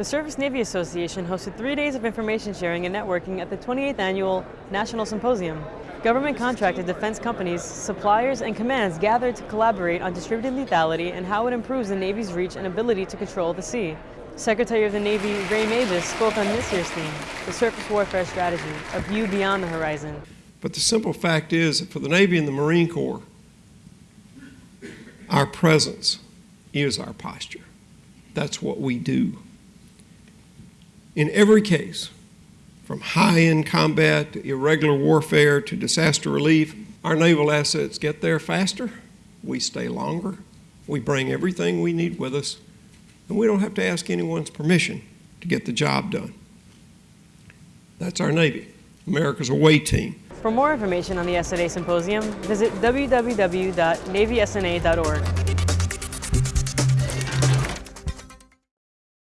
The Surface Navy Association hosted three days of information sharing and networking at the 28th Annual National Symposium. Government contracted defense companies, suppliers, and commands gathered to collaborate on distributed lethality and how it improves the Navy's reach and ability to control the sea. Secretary of the Navy Ray Mabus spoke on this year's theme, the surface warfare strategy, a view beyond the horizon. But the simple fact is that for the Navy and the Marine Corps, our presence is our posture. That's what we do. In every case, from high-end combat to irregular warfare to disaster relief, our naval assets get there faster, we stay longer, we bring everything we need with us, and we don't have to ask anyone's permission to get the job done. That's our Navy, America's away team. For more information on the SNA Symposium, visit www.navysna.org.